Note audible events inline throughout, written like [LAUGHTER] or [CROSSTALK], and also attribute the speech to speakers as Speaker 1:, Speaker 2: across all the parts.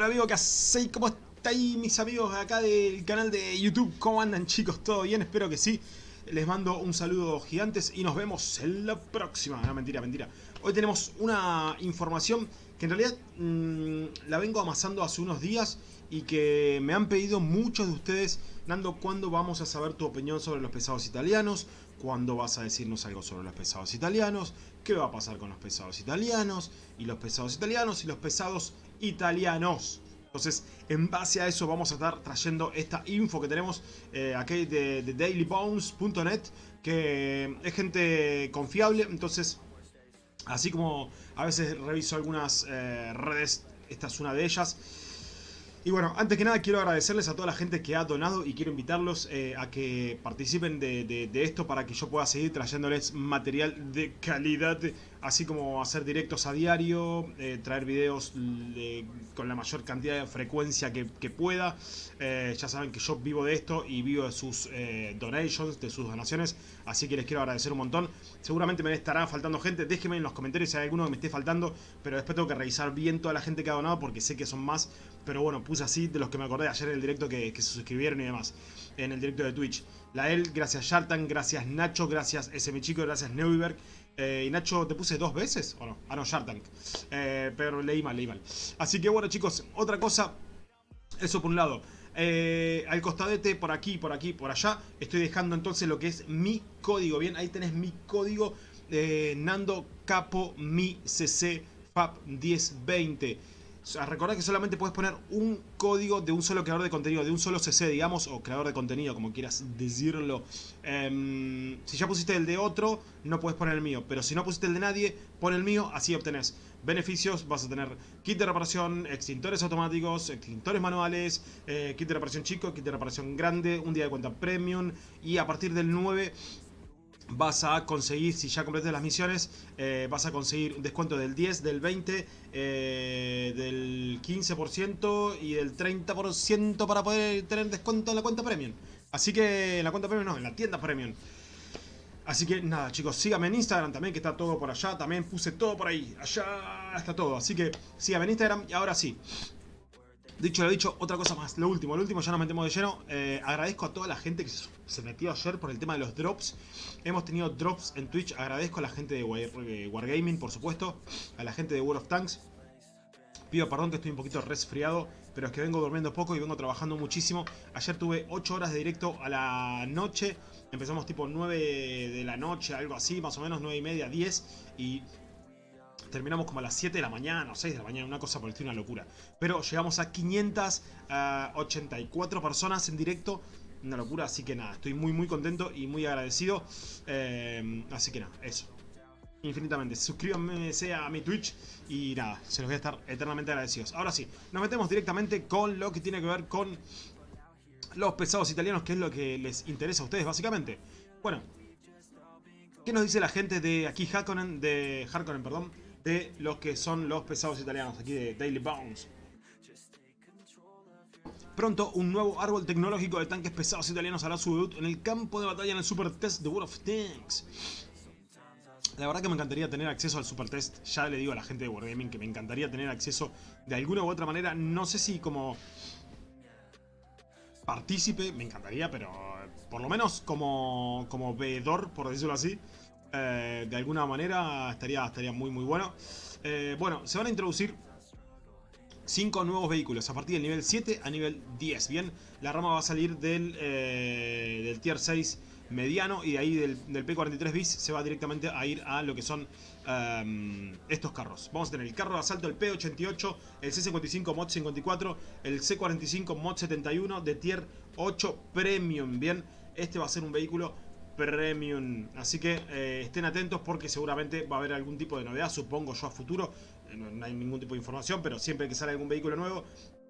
Speaker 1: Hola amigo, ¿qué hacéis? ¿Cómo estáis mis amigos acá del canal de YouTube? ¿Cómo andan chicos? ¿Todo bien? Espero que sí. Les mando un saludo gigantes y nos vemos en la próxima. No, mentira, mentira. Hoy tenemos una información que en realidad mmm, la vengo amasando hace unos días y que me han pedido muchos de ustedes, Nando, ¿cuándo vamos a saber tu opinión sobre los pesados italianos? ¿Cuándo vas a decirnos algo sobre los pesados italianos? ¿Qué va a pasar con los pesados italianos? Y los pesados italianos y los pesados italianos. Entonces, en base a eso vamos a estar trayendo esta info que tenemos eh, aquí de, de dailybones.net, que es gente confiable, entonces, así como a veces reviso algunas eh, redes, esta es una de ellas, y bueno, antes que nada quiero agradecerles a toda la gente que ha donado y quiero invitarlos eh, a que participen de, esto para que yo pueda seguir trayéndoles material de calidad, así como hacer directos a diario, eh, traer videos de, con la mayor cantidad de frecuencia que, pueda. Eh, ya saben que yo vivo de esto y vivo de sus donations, de sus donaciones, así que les quiero agradecer un montón. Seguramente me estará faltando gente, déjenme en los comentarios si hay alguno que me esté faltando, pero después tengo que revisar bien toda la gente que ha donado porque sé que son más, pero bueno, puse así de los que me acordé ayer en el directo que, se suscribieron y demás, en el directo de Twitch. Lael, gracias Shartan, gracias Nacho, gracias SM Chico, gracias Neuberg. Eh, y Nacho, ¿te puse dos veces o no? Ah, no, Shartank. Eh, pero leí mal, leí mal. Así que bueno, chicos, otra cosa. Eso por un lado. Eh, al costadete, por aquí, por aquí, por allá, estoy dejando entonces lo que es mi código. Bien, ahí tenés mi código eh, Nando Capo Mi CC FAP 1020. Recordad que solamente puedes poner un código de un solo creador de contenido, de un solo CC, digamos, o creador de contenido, como quieras decirlo. Um, si ya pusiste el de otro, no puedes poner el mío. Pero si no pusiste el de nadie, pon el mío, así obtenés beneficios. Vas a tener kit de reparación, extintores automáticos, extintores manuales, eh, kit de reparación chico, kit de reparación grande, un día de cuenta premium. Y a partir del 9 vas a conseguir, si ya completas las misiones, eh, vas a conseguir un descuento del 10, del 20, eh, del 15% y del 30% para poder tener descuento en la cuenta premium. Así que en la cuenta premium no, en la tienda premium. Así que nada chicos, síganme en Instagram también que está todo por allá, también puse todo por ahí, allá está todo. Así que síganme en Instagram y ahora sí, Dicho lo dicho, otra cosa más, lo último, lo último ya nos metemos de lleno. Eh, agradezco a toda la gente que se metió ayer por el tema de los drops. Hemos tenido drops en Twitch, agradezco a la gente de Wargaming, por supuesto, a la gente de World of Tanks. Pido perdón que estoy un poquito resfriado, pero es que vengo durmiendo poco y vengo trabajando muchísimo. Ayer tuve 8 horas de directo a la noche. Empezamos tipo 9 de la noche, algo así, más o menos 9 y media, 10. Y terminamos como a las 7 de la mañana o 6 de la mañana, una cosa por el una locura. Pero llegamos a 584 uh, personas en directo, una locura, así que nada, estoy muy muy contento y muy agradecido. Eh, así que nada, eso. Infinitamente, suscríbanme a mi Twitch y nada, se los voy a estar eternamente agradecidos. Ahora sí, nos metemos directamente con lo que tiene que ver con los pesados italianos, que es lo que les interesa a ustedes básicamente. Bueno, ¿qué nos dice la gente de aquí Harkonnen, de Harkonnen, perdón? De los que son los pesados italianos, aquí de Daily Bounce. Pronto, un nuevo árbol tecnológico de tanques pesados italianos hará su debut en el campo de batalla en el Super Test de World of Tanks. La verdad que me encantaría tener acceso al Super Test. Ya le digo a la gente de Wargaming que me encantaría tener acceso de alguna u otra manera. No sé si como partícipe, me encantaría, pero por lo menos como, como veedor, por decirlo así. Eh, de alguna manera estaría, estaría muy muy bueno. Eh, bueno, se van a introducir 5 nuevos vehículos a partir del nivel 7 a nivel 10. Bien, la rama va a salir del, eh, del tier 6 mediano y de ahí del, del, P43 bis se va directamente a ir a lo que son estos carros. Vamos a tener el carro de asalto, el P88, el C55 Mod 54, el C45 Mod 71 de tier 8 Premium. Bien, este va a ser un vehículo Premium. Así que eh, estén atentos porque seguramente va a haber algún tipo de novedad, supongo yo a futuro. Eh, no, hay ningún tipo de información, pero siempre que sale algún vehículo nuevo,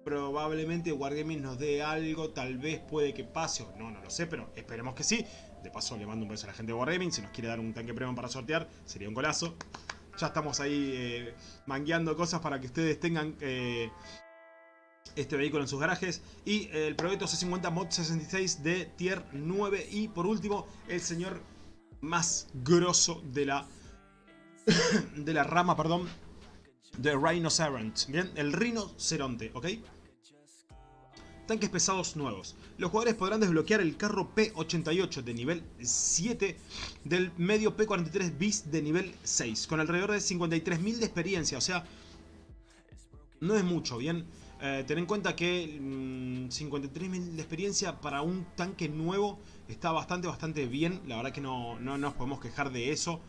Speaker 1: probablemente Wargaming nos dé algo, tal vez puede que pase o no, no lo sé, pero esperemos que sí. De paso le mando un beso a la gente de Wargaming, si nos quiere dar un tanque premium para sortear, sería un golazo. Ya estamos ahí eh, mangueando cosas para que ustedes tengan eh, este vehículo en sus garajes y el Proyecto C50 Mod 66 de Tier 9 y por último el señor más grosso de la [COUGHS] de la rama, perdón The Rhinoceronte, ¿bien? El rinoceronte, ¿ok? Tanques pesados nuevos. Los jugadores podrán desbloquear el carro P88 de nivel 7 del medio P43 bis de nivel 6, con alrededor de 53.000 de experiencia, o sea, no es mucho, ¿bien? Eh, ten en cuenta que 53.000 mm, de experiencia para un tanque nuevo está bastante, bastante bien. La verdad que no, no nos podemos quejar de eso.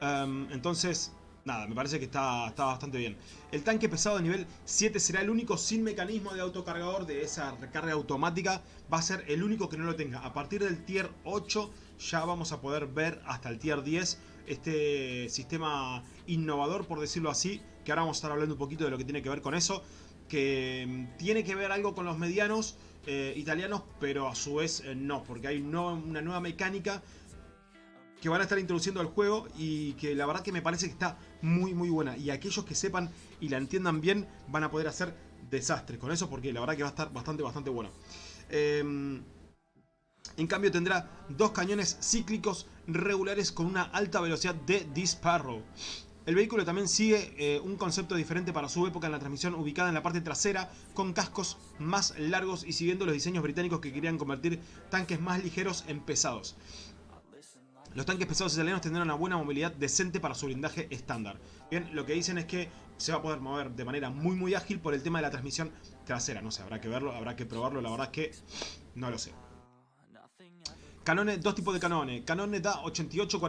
Speaker 1: Em, entonces, nada, me parece que está, está bastante bien. El tanque pesado de nivel 7 será el único sin mecanismo de autocargador de esa recarga automática. Va a ser el único que no lo tenga. A partir del tier 8 ya vamos a poder ver hasta el tier 10 este sistema innovador, por decirlo así, que ahora vamos a estar hablando un poquito de lo que tiene que ver con eso, que mm, tiene que ver algo con los medianos eh, italianos, pero a su vez eh, no, porque hay una nueva mecánica que van a estar introduciendo al juego y que la verdad que me parece que está muy muy buena y aquellos que sepan y la entiendan bien van a poder hacer desastres con eso porque la verdad que va a estar bastante bastante bueno. Em, en cambio tendrá dos cañones cíclicos regulares con una alta velocidad de disparo. El vehículo también sigue eh, un concepto diferente para su época en la transmisión ubicada en la parte trasera con cascos más largos y siguiendo los diseños británicos que querían convertir tanques más ligeros en pesados. Los tanques pesados italianos tendrán una buena movilidad decente para su blindaje estándar. Bien, lo que dicen es que se va a poder mover de manera muy muy ágil por el tema de la transmisión trasera. No sé, habrá que verlo, habrá que probarlo, la verdad es que no lo sé. Canones, dos tipos de canones. Canones da 88,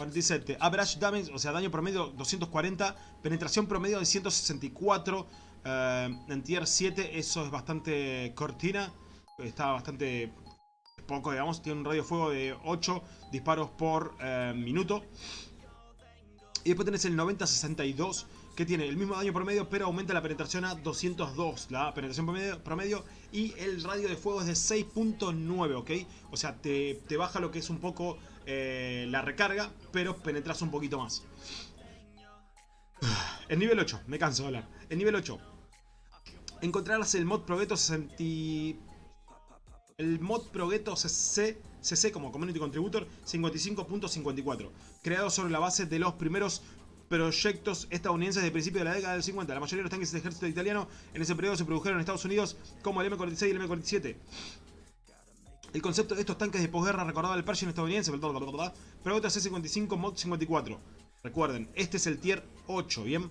Speaker 1: 47, 47. Average damage, o sea, daño promedio 240. Penetración promedio de 164. Eh, en tier 7 eso es bastante cortina. Está bastante poco, digamos. Tiene un radio de fuego de 8 disparos por eh, minuto. Y después tenés el 90-62 que tiene el mismo daño promedio, pero aumenta la penetración a 202, la penetración promedio, y el radio de fuego es de 6.9, ¿ok? O sea, te, baja lo que es un poco eh, la recarga, pero penetras un poquito más. El nivel 8, me canso de hablar. El nivel 8. Encontrarás el mod Progetto 60... El mod Progetto CC, CC como Community Contributor 55.54, creado sobre la base de los primeros proyectos estadounidenses de principio de la década del 50. La mayoría de los tanques del ejército italiano en ese periodo se produjeron en Estados Unidos como el M46 y el M47. El concepto de estos tanques de posguerra recordaba el Pershing estadounidense, pero otro C-55 Mod 54. Recuerden, este es el tier 8, ¿bien?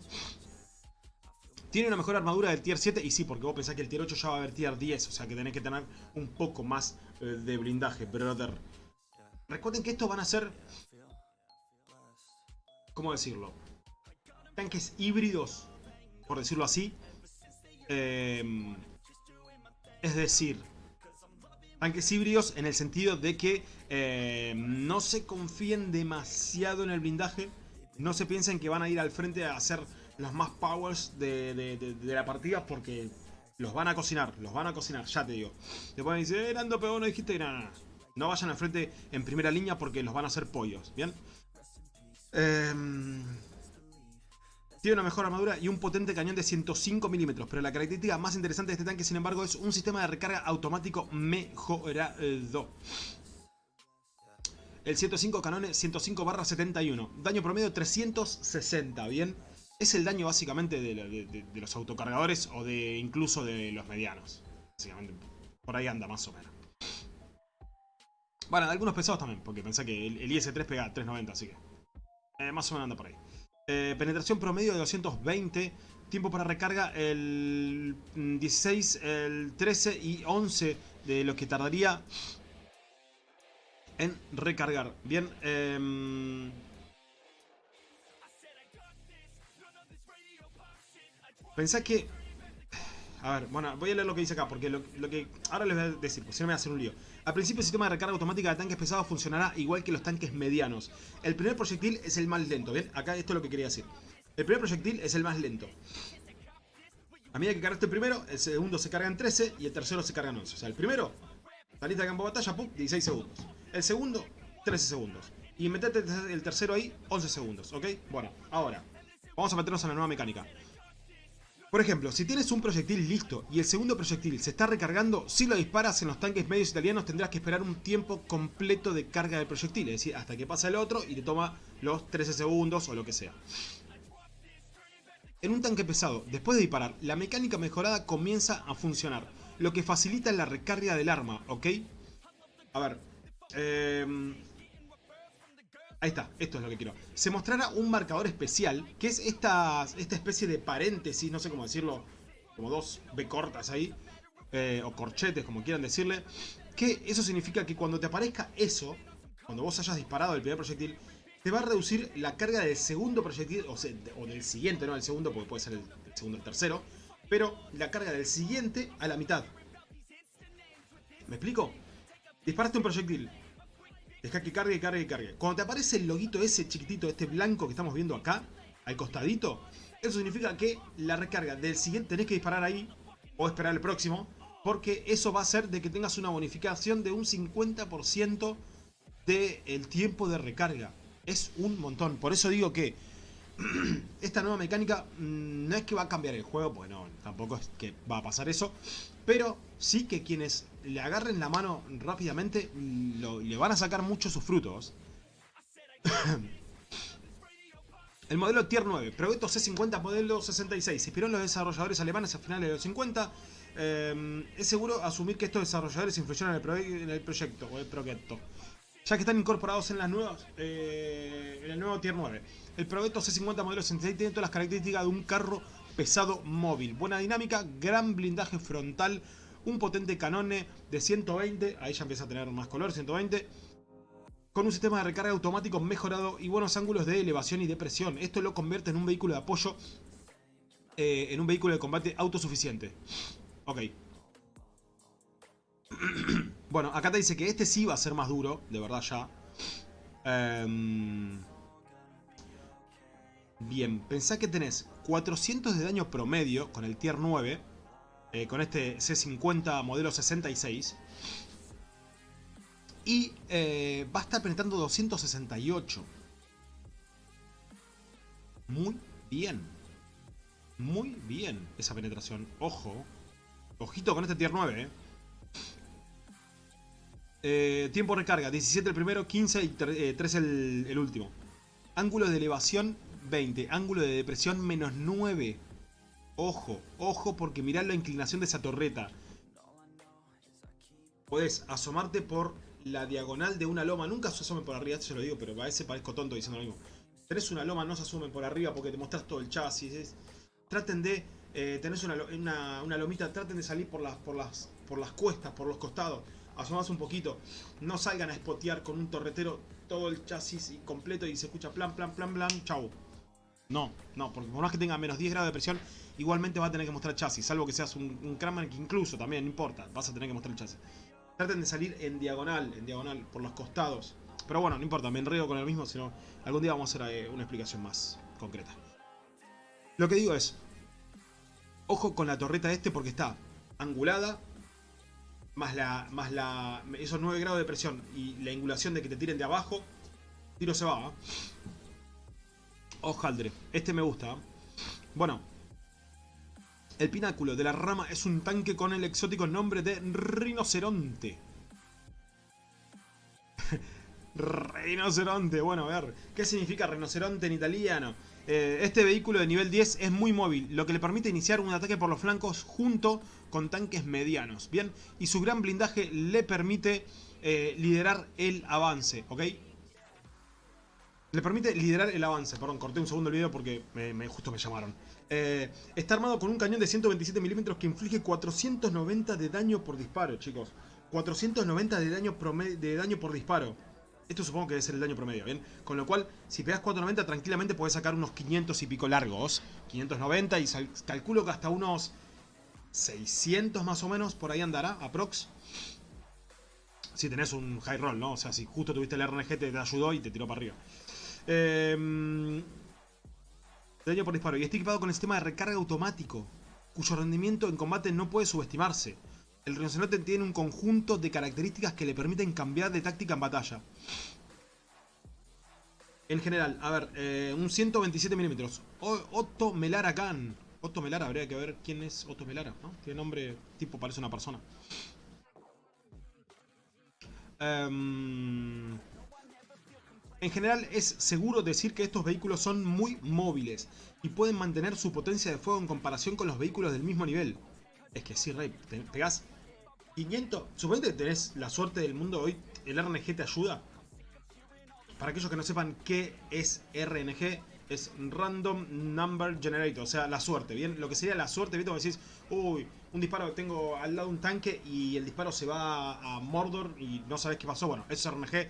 Speaker 1: Tiene una mejor armadura del tier 7 y sí, porque vos pensás que el tier 8 ya va a haber tier 10, o sea que tenés que tener un poco más eh, de blindaje, brother. Recuerden que estos van a ser... ¿Cómo decirlo? tanques híbridos, por decirlo así. Em, es decir, tanques híbridos en el sentido de que em, no se confíen demasiado en el blindaje. No se piensen que van a ir al frente a hacer los más powers de, la partida porque los van a cocinar, los van a cocinar, ya te digo. Te pueden decir, eh, Nando, pero no dijiste que nada, No vayan al frente en primera línea porque los van a hacer pollos, ¿bien? Eh, tiene una mejor armadura y un potente cañón de 105 milímetros, pero la característica más interesante de este tanque, sin embargo, es un sistema de recarga automático mejorado. El 105 canones 105 barra 71. Daño promedio 360, ¿bien? Es el daño básicamente de, los autocargadores o de incluso de los medianos. Básicamente, por ahí anda más o menos. Bueno, algunos pesados también, porque pensé que el, IS-3 pega 390, así que... Eh, más o menos anda por ahí. Eh, penetración promedio de 220. Tiempo para recarga el 16, el 13 y 11 de lo que tardaría en recargar. Bien. Eh, pensá que a ver, bueno, voy a leer lo que dice acá, porque lo, que ahora les voy a decir, pues si no me voy a hacer un lío. Al principio el sistema de recarga automática de tanques pesados funcionará igual que los tanques medianos. El primer proyectil es el más lento, ¿bien? Acá esto es lo que quería decir. El primer proyectil es el más lento. A medida que cargaste el primero, el segundo se carga en 13 y el tercero se carga en 11. O sea, el primero, saliste de campo de batalla, pum, 16 segundos. El segundo, 13 segundos. Y metete el tercero ahí, 11 segundos, ¿ok? Bueno, ahora, vamos a meternos en la nueva mecánica. Por ejemplo, si tienes un proyectil listo y el segundo proyectil se está recargando, si lo disparas en los tanques medios italianos tendrás que esperar un tiempo completo de carga del proyectil, es decir, hasta que pasa el otro y te toma los 13 segundos o lo que sea. en un tanque pesado, después de disparar, la mecánica mejorada comienza a funcionar, lo que facilita la recarga del arma, ¿ok? A ver, eh, Ahí está, esto es lo que quiero. Se mostrará un marcador especial, que es esta, esta especie de paréntesis, no sé cómo decirlo, como dos B cortas ahí, eh, o corchetes, como quieran decirle, que eso significa que cuando te aparezca eso, cuando vos hayas disparado el primer proyectil, te va a reducir la carga del segundo proyectil, o, sea, o del siguiente, no del segundo, porque puede ser el, el segundo o el tercero, pero la carga del siguiente a la mitad. ¿Me explico? Disparaste un proyectil, Deja que cargue, cargue, cargue. Cuando te aparece el loguito ese chiquitito, este blanco que estamos viendo acá, al costadito, eso significa que la recarga del siguiente tenés que disparar ahí, o esperar el próximo, porque eso va a hacer de que tengas una bonificación de un 50% del tiempo de recarga. Es un montón. Por eso digo que [CLEARS THROAT] esta nueva mecánica mm, no es que va a cambiar el juego, bueno, tampoco es que va a pasar eso, pero sí que quienes le agarren la mano rápidamente le van a sacar mucho sus frutos. [LAUGHS] El modelo Tier 9, Proyecto C50 modelo 66, se inspiró en los desarrolladores alemanes a finales de los 50. Eh, es seguro asumir que estos desarrolladores influyeron en el, proyecto o el proyecto, ya que están incorporados en las nuevas, eh, en el nuevo Tier 9. El Proyecto C50 modelo 66 tiene todas las características de un carro pesado móvil, buena dinámica, gran blindaje frontal, un potente canone de 120, ahí ya empieza a tener más color, 120, con un sistema de recarga automático mejorado y buenos ángulos de elevación y de presión. Esto lo convierte en un vehículo de apoyo, eh, en un vehículo de combate autosuficiente. Ok. [CLEARS THROAT] bueno, acá te dice que este sí va a ser más duro, de verdad ya. Em, bien, pensá que tenés 400 de daño promedio con el tier 9 eh, con este C50 modelo 66. Y eh, va a estar penetrando 268. Muy bien. Muy bien esa penetración. Ojo. Ojito con este tier 9, eh. tiempo de recarga, 17 el primero, 15 y 3 el, último. Ángulo de elevación, 20. Ángulo de depresión, menos 9. Ojo, ojo, porque mirá la inclinación de esa torreta. Podés asomarte por la diagonal de una loma. Nunca se asomen por arriba, esto se lo digo, pero a veces parezco tonto diciendo lo mismo. Tenés una loma, no se asomen por arriba porque te mostrás todo el chasis. Traten de... Eh, tenés una, lomita, traten de salir por las, por, las, por las cuestas, por los costados. Asomas un poquito. No salgan a spotear con un torretero todo el chasis completo y se escucha plan, plan, plan, plan. Chau. No, no, porque por más que tenga menos 10 grados de presión, igualmente va a tener que mostrar chasis, salvo que seas un, un que incluso también, no importa, vas a tener que mostrar el chasis. Traten de salir en diagonal, en diagonal, por los costados. Pero bueno, no importa, me enredo con el mismo, sino algún día vamos a hacer eh, una explicación más concreta. Lo que digo es, ojo con la torreta este porque está angulada, más la más la esos 9 grados de presión y la angulación de que te tiren de abajo, tiro se va. ¿eh? Ojaldre, este me gusta. ¿eh? Bueno, el pináculo de la rama es un tanque con el exótico nombre de rinoceronte. [LAUGHS] rinoceronte, bueno, a ver, ¿qué significa rinoceronte en italiano? Eh, este vehículo de nivel 10 es muy móvil, lo que le permite iniciar un ataque por los flancos junto con tanques medianos, ¿bien? Y su gran blindaje le permite eh, liderar el avance, ¿ok? Le permite liderar el avance. Perdón, corté un segundo el video porque justo me llamaron. Eh, está armado con un cañón de 127 milímetros que inflige 490 de daño por disparo, chicos. 490 de daño, de daño por disparo. Esto supongo que debe ser el daño promedio, ¿bien? Con lo cual, si pegas 490, tranquilamente puedes sacar unos 500 y pico largos. 590 y calculo que hasta unos 600 más o menos, por ahí andará, aprox. Si tenés un high roll, ¿no? O sea, si justo tuviste el RNG, te ayudó y te tiró para arriba. Eh, daño por disparo. Y está equipado con el sistema de recarga automático, cuyo rendimiento en combate no puede subestimarse. El rinoceronte tiene un conjunto de características que le permiten cambiar de táctica en batalla. En general, a ver, eh, un 127 milímetros. Otto Melara Khan. Otto Melara, habría que ver quién es Otto Melara, ¿no? Tiene nombre tipo, parece una persona. Eh, En general es seguro decir que estos vehículos son muy móviles y pueden mantener su potencia de fuego en comparación con los vehículos del mismo nivel. Es que sí, Rey, te pegás 500... Suponete que tenés la suerte del mundo hoy, el RNG te ayuda. Para aquellos que no sepan qué es RNG, es Random Number Generator, o sea, la suerte, ¿bien? Lo que sería la suerte, ¿viste? Como decís, uy, un disparo, tengo al lado un tanque y el disparo se va a Mordor y no sabes qué pasó. Bueno, eso es RNG,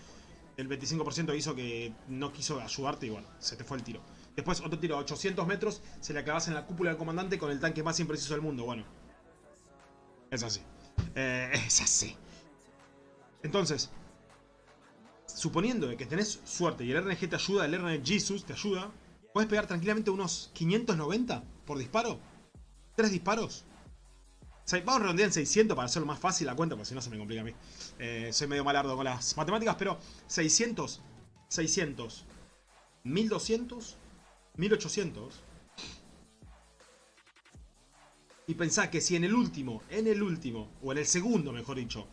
Speaker 1: el 25% hizo que no quiso ayudarte y bueno, se te fue el tiro. Después otro tiro a 800 metros, se le acabas en la cúpula del comandante con el tanque más impreciso del mundo. Bueno, es así. Eh, [LAUGHS] es así. Entonces, suponiendo que tenés suerte y el RNG te ayuda, el RNG Jesus te ayuda, puedes pegar tranquilamente unos 590 por disparo. ¿Tres disparos? vamos a redondear en 600 para hacerlo más fácil la cuenta, porque si no se me complica a mí. Eh, soy medio malardo con las matemáticas, pero 600, 600, 1200, 1800. Y pensá que si en el último, en el último, o en el segundo mejor dicho,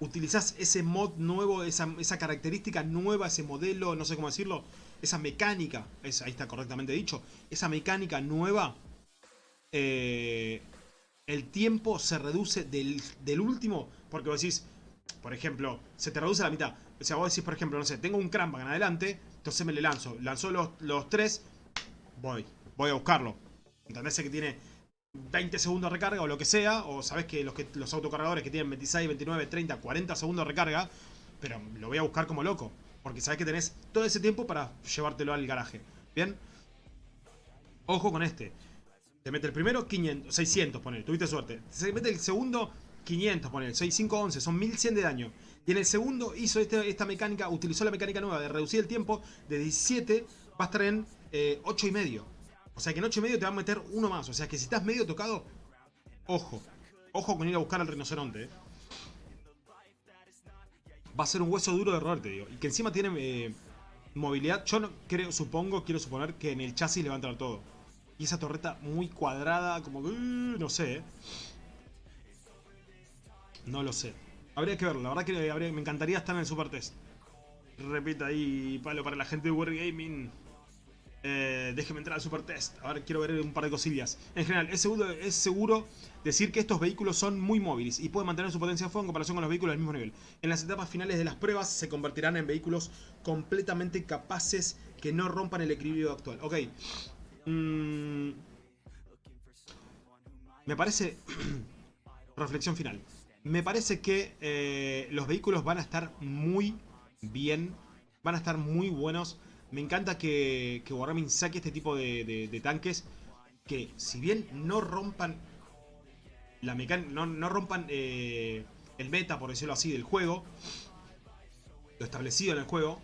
Speaker 1: utilizás ese mod nuevo, esa, característica nueva, ese modelo, no sé cómo decirlo, esa mecánica, ahí está correctamente dicho, esa mecánica nueva, eh, el tiempo se reduce del, último, porque vos decís, por ejemplo, se te reduce a la mitad. O sea, vos decís, por ejemplo, no sé, tengo un en adelante, entonces me le lanzo. Lanzó los, los tres, voy, voy a buscarlo. ¿Entendés que tiene 20 segundos de recarga o lo que sea, o sabes que los, que los autocargadores que tienen 26, 29, 30, 40 segundos de recarga, pero lo voy a buscar como loco, porque sabes que tenés todo ese tiempo para llevártelo al garaje. ¿Bien? Ojo con este. Te mete el primero 500, 600, poner, tuviste suerte. Se mete el segundo 500, poner, 6, 5, 11, son 1100 de daño. Y en el segundo hizo este, esta mecánica, utilizó la mecánica nueva de reducir el tiempo de 17, va a estar en eh, 8 y medio. O sea que en 8 y medio te va a meter uno más. O sea que si estás medio tocado, ojo. Ojo con ir a buscar al rinoceronte. Eh. Va a ser un hueso duro de roer, te digo. Y que encima tiene eh, movilidad. Yo no, creo, supongo, quiero suponer que en el chasis le va a entrar todo. Y esa torreta muy cuadrada, como que... Uh, no sé, eh. No lo sé. Habría que verlo. La verdad que me encantaría estar en el Super Test. Repita ahí, palo para la gente de Wargaming. Eh, déjeme entrar al super test. Ahora quiero ver un par de cosillas. En general, es seguro, es seguro decir que estos vehículos son muy móviles y pueden mantener su potencia de fuego en comparación con los vehículos del mismo nivel. En las etapas finales de las pruebas se convertirán en vehículos completamente capaces que no rompan el equilibrio actual. Ok. Mm. me parece... [CLEARS THROAT] reflexión final. Me parece que eh, los vehículos van a estar muy bien. Van a estar muy buenos me encanta que, que Wargaming saque este tipo de, tanques que si bien no rompan la mecánica, no, rompan eh, el meta, por decirlo así, del juego, lo establecido en el juego,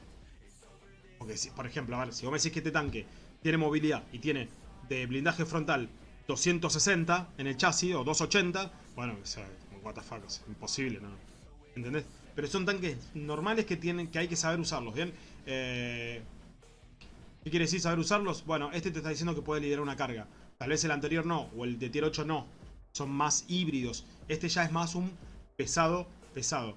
Speaker 1: porque si, por ejemplo, a ver, si vos me decís que este tanque tiene movilidad y tiene de blindaje frontal 260 en el chasis o 280, bueno, o sea, what the fuck, es imposible, ¿no? ¿Entendés? Pero son tanques normales que tienen que hay que saber usarlos, ¿bien? Eh, ¿Qué quiere decir saber usarlos? Bueno, este te está diciendo que puede liderar una carga. Tal vez el anterior no, o el de tier 8 no. Son más híbridos. Este ya es más un pesado, pesado.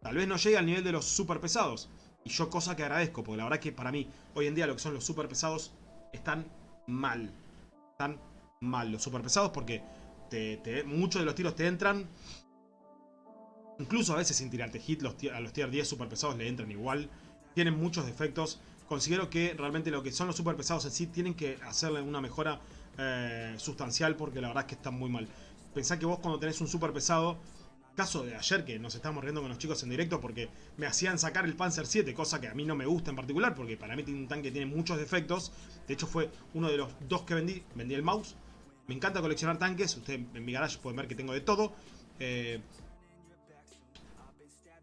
Speaker 1: Tal vez no llegue al nivel de los super pesados. Y yo cosa que agradezco, porque la verdad que para mí, hoy en día lo que son los super pesados están mal. Están mal los super pesados porque muchos de los tiros te entran. Incluso a veces sin tirarte hit, los, a los tier 10 super pesados le entran igual. Tienen muchos defectos considero que realmente lo que son los super pesados en sí tienen que hacerle una mejora eh, sustancial porque la verdad es que están muy mal. Pensá que vos cuando tenés un super pesado, caso de ayer que nos estábamos riendo con los chicos en directo porque me hacían sacar el Panzer 7, cosa que a mí no me gusta en particular porque para mí tiene un tanque que tiene muchos defectos. De hecho fue uno de los dos que vendí, vendí el mouse. Me encanta coleccionar tanques, ustedes en mi garage pueden ver que tengo de todo. Eh,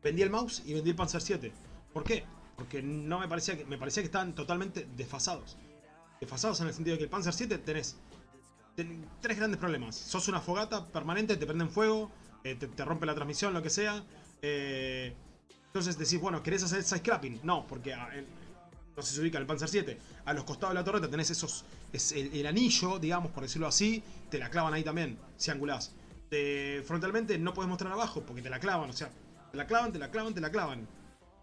Speaker 1: vendí el mouse y vendí el Panzer 7. ¿Por qué? Porque no me parecía que. Me parecía que estaban totalmente desfasados. Desfasados en el sentido de que el Panzer 7 tenés, tres grandes problemas. Sos una fogata permanente, te prenden fuego, eh, te, rompe la transmisión, lo que sea. Eh, entonces decís, bueno, ¿querés hacer side scrapping? No, porque ah, no se ubica el Panzer 7. A los costados de la torreta tenés esos. Es el, anillo, digamos, por decirlo así. Te la clavan ahí también, si angulás. frontalmente no puedes mostrar abajo porque te la clavan, o sea, te la clavan, te la clavan, te la clavan.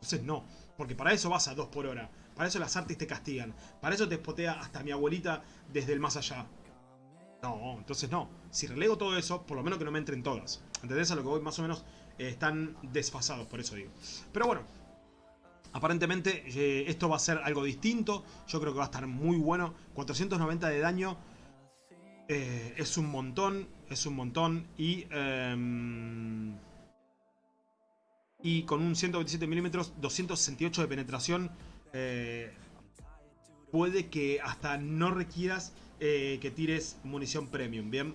Speaker 1: Entonces no, porque para eso vas a 2 por hora. Para eso las artes te castigan. Para eso te spotea hasta mi abuelita desde el más allá. No, entonces no. Si relego todo eso, por lo menos que no me entren todas. ¿Entendés? A lo que voy más o menos eh, están desfasados, por eso digo. Pero bueno, aparentemente eh, esto va a ser algo distinto. Yo creo que va a estar muy bueno. 490 de daño eh, es un montón, es un montón. Y... Y con un 127 milímetros, 268 de penetración, puede que hasta no requieras eh, que tires munición premium, ¿bien?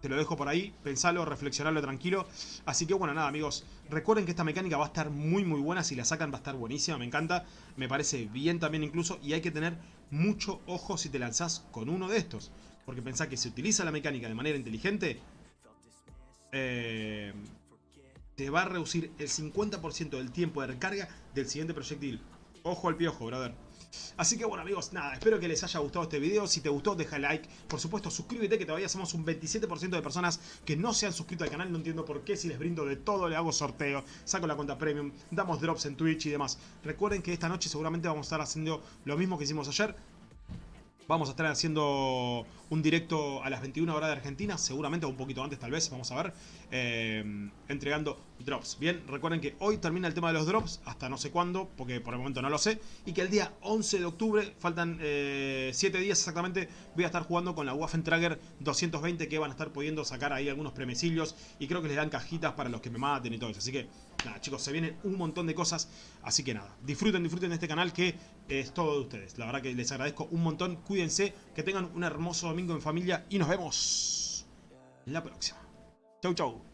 Speaker 1: Te lo dejo por ahí, pensalo, reflexionalo tranquilo. Así que bueno, nada amigos, recuerden que esta mecánica va a estar muy muy buena, si la sacan va a estar buenísima, me encanta, me parece bien también incluso, y hay que tener mucho ojo si te lanzás con uno de estos. Porque pensá que si utiliza la mecánica de manera inteligente, eh, te va a reducir el 50% del tiempo de recarga del siguiente proyectil. Ojo al piojo, brother. Así que bueno amigos, nada, espero que les haya gustado este video. Si te gustó, deja like. Por supuesto, suscríbete que todavía somos un 27% de personas que no se han suscrito al canal. No entiendo por qué, si les brindo de todo, le hago sorteo, saco la cuenta premium, damos drops en Twitch y demás. Recuerden que esta noche seguramente vamos a estar haciendo lo mismo que hicimos ayer. Vamos a estar haciendo un directo a las 21 horas de Argentina, seguramente un poquito antes tal vez, vamos a ver, eh, entregando drops. Bien, recuerden que hoy termina el tema de los drops, hasta no sé cuándo, porque por el momento no lo sé, y que el día 11 de octubre, faltan 7 eh, días exactamente, voy a estar jugando con la Waffentrager 220 que van a estar pudiendo sacar ahí algunos premisillos y creo que les dan cajitas para los que me maten y todo eso. Así que, nada chicos, se vienen un montón de cosas, así que nada, disfruten, disfruten de este canal que es todo de ustedes. La verdad que les agradezco un montón, cuídense, que tengan un hermoso domingo en familia y nos vemos la próxima. Chau, chau.